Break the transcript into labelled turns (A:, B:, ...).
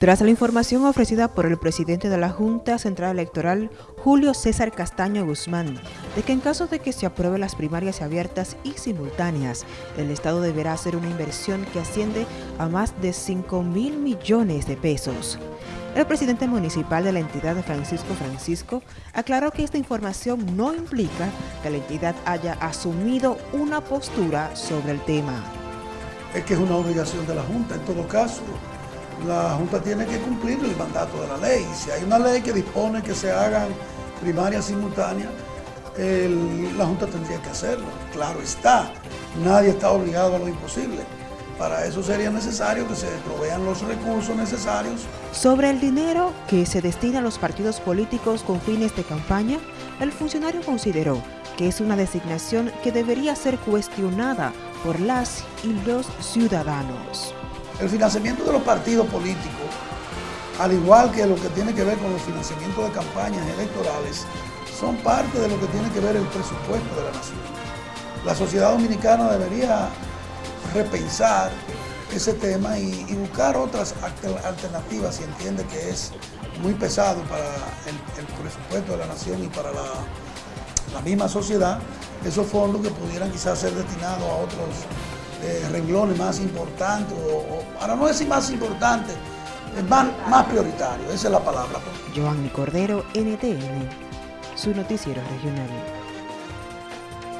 A: Tras la información ofrecida por el presidente de la Junta Central Electoral, Julio César Castaño Guzmán, de que en caso de que se aprueben las primarias abiertas y simultáneas, el Estado deberá hacer una inversión que asciende a más de 5 mil millones de pesos. El presidente municipal de la entidad, Francisco Francisco, aclaró que esta información no implica que la entidad haya asumido una postura sobre el tema.
B: Es que es una obligación de la Junta en todo caso la Junta tiene que cumplir el mandato de la ley. Si hay una ley que dispone que se hagan primarias simultáneas, la Junta tendría que hacerlo. Claro está, nadie está obligado a lo imposible. Para eso sería necesario que se provean los recursos necesarios.
A: Sobre el dinero que se destina a los partidos políticos con fines de campaña, el funcionario consideró que es una designación que debería ser cuestionada por las y los ciudadanos.
B: El financiamiento de los partidos políticos, al igual que lo que tiene que ver con los financiamientos de campañas electorales, son parte de lo que tiene que ver el presupuesto de la nación. La sociedad dominicana debería repensar ese tema y, buscar otras alternativas si entiende que es muy pesado para el, presupuesto de la nación y para la, la misma sociedad, esos fondos que pudieran quizás ser destinados a otros eh, renglones más importantes, o, para no decir más importantes, más, más prioritario, esa es la palabra.
A: Joanny Cordero, NTN, su noticiero regional.